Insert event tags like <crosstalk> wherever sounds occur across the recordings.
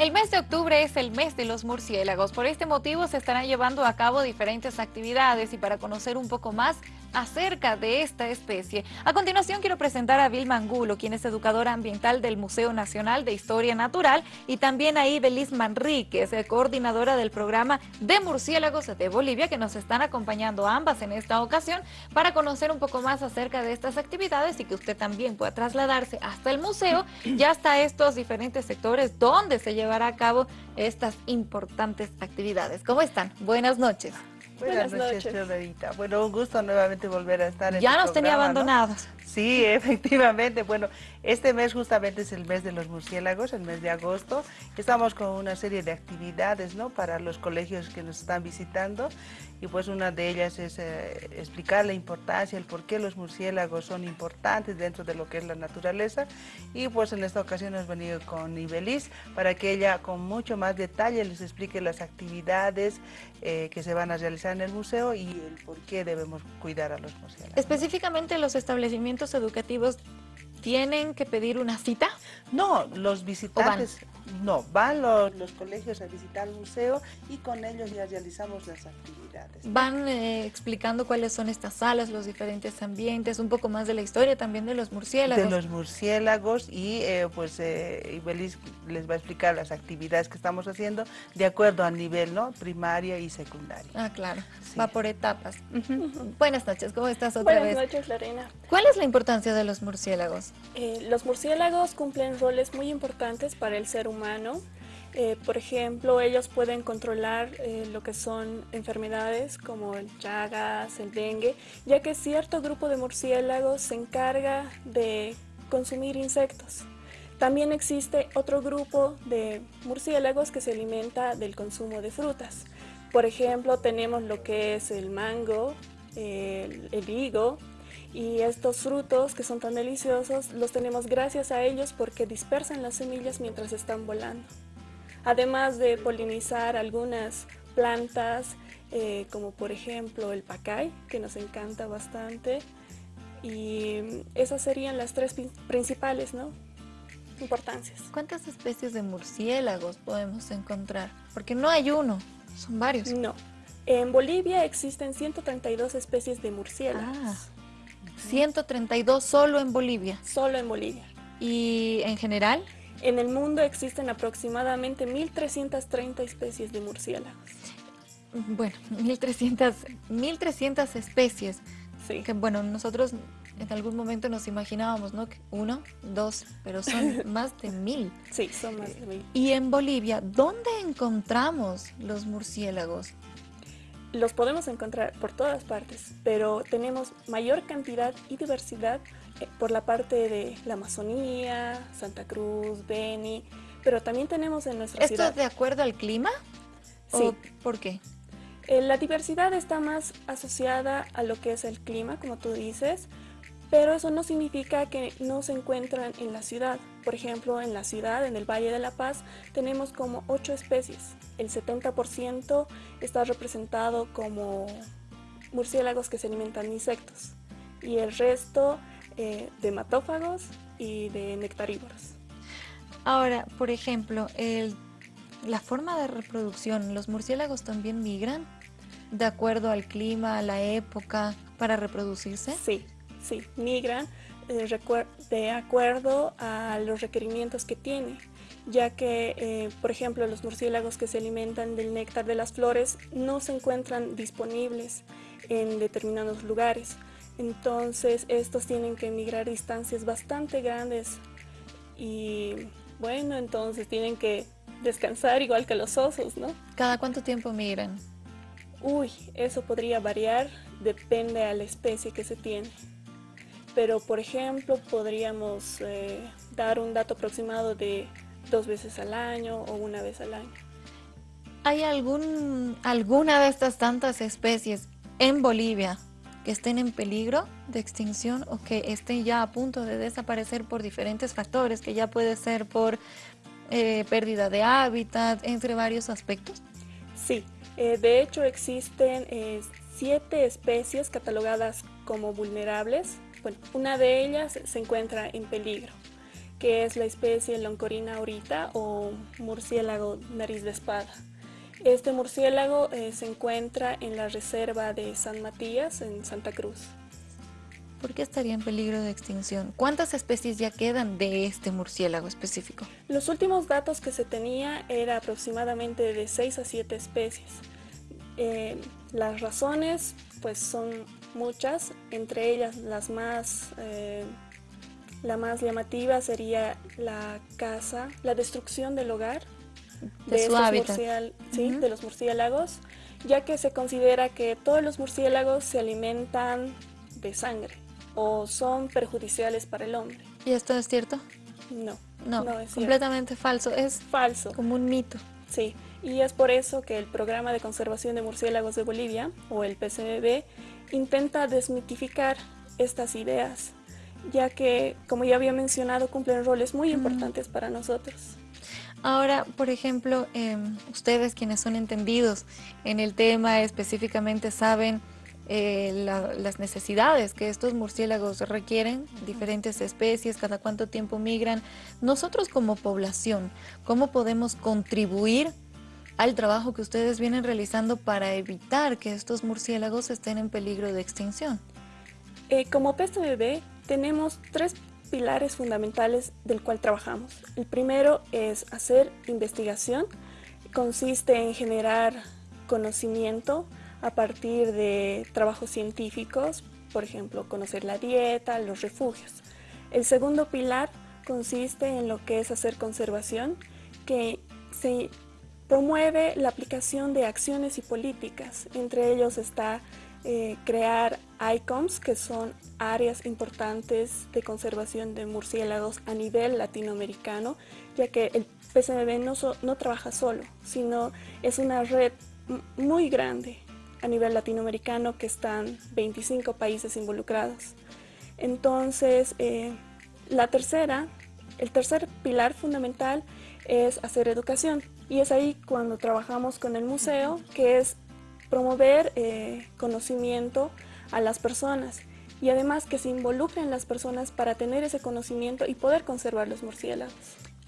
El mes de octubre es el mes de los murciélagos. Por este motivo se estarán llevando a cabo diferentes actividades y para conocer un poco más acerca de esta especie. A continuación quiero presentar a Vilma Angulo, quien es educadora ambiental del Museo Nacional de Historia Natural y también a Ibelis Manríquez, coordinadora del programa de murciélagos de Bolivia, que nos están acompañando ambas en esta ocasión para conocer un poco más acerca de estas actividades y que usted también pueda trasladarse hasta el museo y hasta estos diferentes sectores donde se llevará a cabo estas importantes actividades. ¿Cómo están? Buenas noches. Buenas, noches, noches. Bueno, un gusto nuevamente volver a estar en Ya nos tenía abandonados. Sí, <laughs> efectivamente. Bueno, este mes justamente es el mes de los murciélagos, el mes de agosto. Estamos con una serie de actividades ¿no? para los colegios que nos están visitando y pues una de ellas es eh, explicar la importancia, el por qué los murciélagos son importantes dentro de lo que es la naturaleza y pues en esta ocasión hemos venido con Ibelis para que ella con mucho más detalle les explique las actividades eh, que se van a realizar en el museo y el por qué debemos cuidar a los murciélagos. Específicamente los establecimientos educativos tienen que pedir una cita? No, los visitantes, no, van los, colegios a visitar el museo y con ellos ya realizamos las actividades. Van eh, explicando cuáles son estas salas, los diferentes ambientes, un poco más de la historia también de los murciélagos. De los murciélagos y eh, pues eh, Ibelis les va a explicar las actividades que estamos haciendo de acuerdo al nivel, ¿no? Primaria y secundaria. Ah, claro, va por etapas. Buenas noches, ¿cómo estás otra vez? Buenas noches, Lorena. ¿Cuál es la importancia de los murciélagos? Eh, los murciélagos cumplen roles muy importantes para el ser humano. Eh, por ejemplo, ellos pueden controlar eh, lo que son enfermedades como el chagas, el dengue, ya que cierto grupo de murciélagos se encarga de consumir insectos. También existe otro grupo de murciélagos que se alimenta del consumo de frutas. Por ejemplo, tenemos lo que es el mango, el higo, y estos frutos que son tan deliciosos los tenemos gracias a ellos porque dispersan las semillas mientras están volando. Además de polinizar algunas plantas eh, como por ejemplo el pacay que nos encanta bastante y esas serían las tres principales ¿no? importancias. ¿Cuántas especies de murciélagos podemos encontrar? Porque no hay uno, son varios. No, en Bolivia existen 132 especies de murciélagos. Ah. 132 solo en Bolivia. Solo en Bolivia. ¿Y en general? En el mundo existen aproximadamente 1.330 especies de murciélagos. Bueno, 1.300, 1300 especies. Sí. Que bueno, nosotros en algún momento nos imaginábamos, ¿no? Que uno, dos, pero son <laughs> más de mil. Sí, son más de mil. Y en Bolivia, ¿dónde encontramos los murciélagos? Los podemos encontrar por todas partes, pero tenemos mayor cantidad y diversidad eh, por la parte de la Amazonía, Santa Cruz, Beni, pero también tenemos en nuestra ciudad... ¿Esto es de acuerdo al clima? Sí. ¿Por qué? Eh, la diversidad está más asociada a lo que es el clima, como tú dices, pero eso no significa que no se encuentran en la ciudad. Por ejemplo, en la ciudad, en el Valle de la Paz, tenemos como ocho especies. El 70% está representado como murciélagos que se alimentan de insectos y el resto eh, de matófagos y de nectarívoros. Ahora, por ejemplo, la forma de reproducción, ¿los murciélagos también migran de acuerdo al clima, a la época, para reproducirse? Sí, sí, migran eh, de acuerdo a los requerimientos que tiene, ya que, eh, por ejemplo, los murciélagos que se alimentan del néctar de las flores no se encuentran disponibles en determinados lugares. Entonces, estos tienen que emigrar distancias bastante grandes y, bueno, entonces tienen que descansar igual que los osos, ¿no? ¿Cada cuánto tiempo migran? Uy, eso podría variar, depende a la especie que se tiene pero por ejemplo podríamos eh, dar un dato aproximado de dos veces al año o una vez al año. ¿Hay algún, alguna de estas tantas especies en Bolivia que estén en peligro de extinción o que estén ya a punto de desaparecer por diferentes factores, que ya puede ser por eh, pérdida de hábitat, entre varios aspectos? Sí, eh, de hecho existen siete especies catalogadas como vulnerables bueno, una de ellas se encuentra en peligro que es la especie Loncorina aurita o murciélago nariz de espada. Este murciélago eh, se encuentra en la reserva de San Matías, en Santa Cruz. ¿Por qué estaría en peligro de extinción? ¿Cuántas especies ya quedan de este murciélago específico? Los últimos datos que se tenía era aproximadamente de 6 a 7 especies. Eh, las razones pues son muchas, entre ellas las más, eh, la más llamativa sería la caza, la destrucción del hogar de, su hábitat. ¿sí? de los murciélagos, ya que se considera que todos los murciélagos se alimentan de sangre o son perjudiciales para el hombre. ¿Y esto es cierto? No. No, es completamente falso. Es falso. Como un mito. Sí, y es por eso que el Programa de Conservación de Murciélagos de Bolivia, o el PCMB, intenta desmitificar estas ideas, ya que, como ya había mencionado, cumplen roles muy importantes para nosotros. Ahora, por ejemplo, em, ustedes quienes son entendidos en el tema específicamente saben eh, las necesidades que estos murciélagos requieren, diferentes especies, cada cuánto tiempo migran. Nosotros como población, ¿cómo podemos contribuir al trabajo que ustedes vienen realizando para evitar que estos murciélagos estén en peligro de extinción? Eh, como PSBB tenemos tres pilares fundamentales del cual trabajamos. El primero es hacer investigación, consiste en generar conocimiento a partir de trabajos científicos, por ejemplo, conocer la dieta, los refugios. El segundo pilar consiste en lo que es hacer conservación, que se promueve la aplicación de acciones y políticas. Entre ellos está eh, crear ICOMS, que son áreas importantes de conservación de murciélagos a nivel latinoamericano, ya que el PCMB no, no trabaja solo, sino es una red muy grande a nivel latinoamericano que están 25 países involucrados. Entonces, eh, la tercera, el tercer pilar fundamental es hacer educación y es ahí cuando trabajamos con el museo, que es promover eh, conocimiento a las personas y además que se involucren las personas para tener ese conocimiento y poder conservar los murciélagos.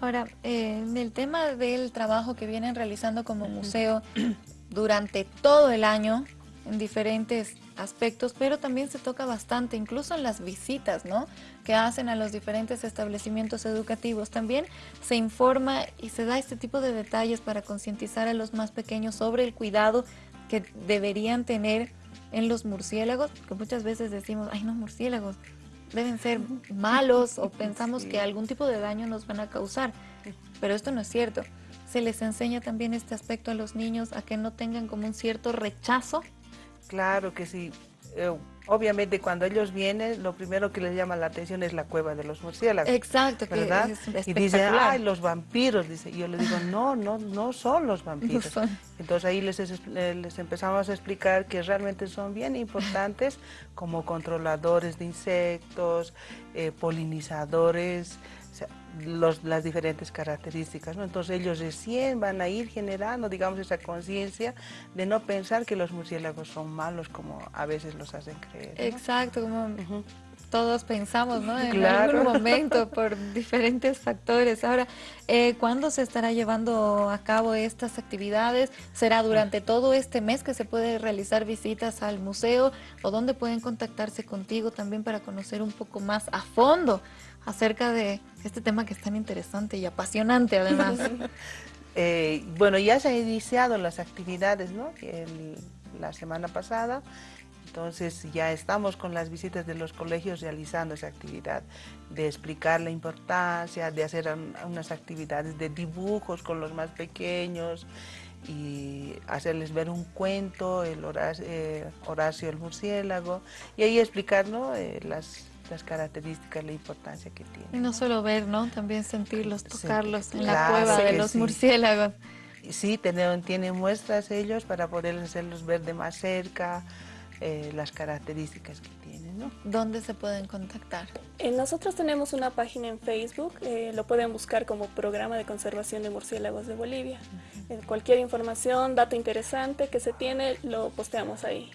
Ahora, eh, en el tema del trabajo que vienen realizando como museo, durante todo el año en diferentes aspectos, pero también se toca bastante, incluso en las visitas ¿no? que hacen a los diferentes establecimientos educativos. También se informa y se da este tipo de detalles para concientizar a los más pequeños sobre el cuidado que deberían tener en los murciélagos, porque muchas veces decimos, ay no, murciélagos, deben ser malos o <laughs> pensamos que algún tipo de daño nos van a causar, pero esto no es cierto se les enseña también este aspecto a los niños, a que no tengan como un cierto rechazo? Claro que sí. Eh, obviamente cuando ellos vienen, lo primero que les llama la atención es la cueva de los murciélagos. Exacto, ¿verdad? y dicen, ay, los vampiros, dice. Y yo les digo, no, no, no son los vampiros. Entonces ahí les, les empezamos a explicar que realmente son bien importantes como controladores de insectos, eh, polinizadores, las diferentes características. ¿no? Entonces ellos recién van a ir generando, digamos, esa conciencia de no pensar que los murciélagos son malos como a veces los hacen creer. Exacto, como todos pensamos, ¿no? En algún <laughs> momento por diferentes factores. Ahora, eh, ¿cuándo se estará llevando a cabo estas actividades? ¿Será durante todo este mes que se puede realizar visitas al museo? ¿O dónde pueden contactarse contigo también para conocer un poco más a fondo acerca de este tema que es tan interesante y apasionante además. <laughs> Eh, bueno, ya se han iniciado las actividades ¿no? la semana pasada, entonces ya estamos con las visitas de los colegios realizando esa actividad, de explicar la importancia, de hacer unas actividades de dibujos con los más pequeños y hacerles ver un cuento, el Horacio, eh, Horacio el murciélago, y ahí explicar ¿no? Eh, las las características, la importancia que tiene. Y no solo ver, ¿no? También sentirlos, tocarlos en la cueva de los murciélagos. Sí, tienen, tienen muestras ellos para poder hacerlos ver de más cerca, eh, las características que tienen. ¿no? ¿Dónde se pueden contactar? Eh, nosotros tenemos una página en Facebook, eh, lo pueden buscar como Programa de Conservación de Murciélagos de Bolivia. cualquier información, dato interesante que se tiene, lo posteamos ahí.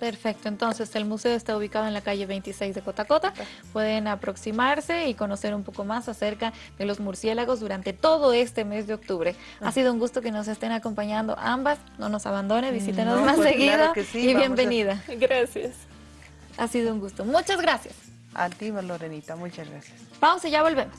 Perfecto, entonces el museo está ubicado en la calle 26 de Cotacota. Pueden aproximarse y conocer un poco más acerca de los murciélagos durante todo este mes de octubre. Ha sido un gusto que nos estén acompañando ambas. No nos abandone, visítenos más pues seguido y bienvenida. <laughs> Gracias. Ha sido un gusto. Muchas gracias. A ti, Lorenita, muchas gracias. Pausa y ya volvemos.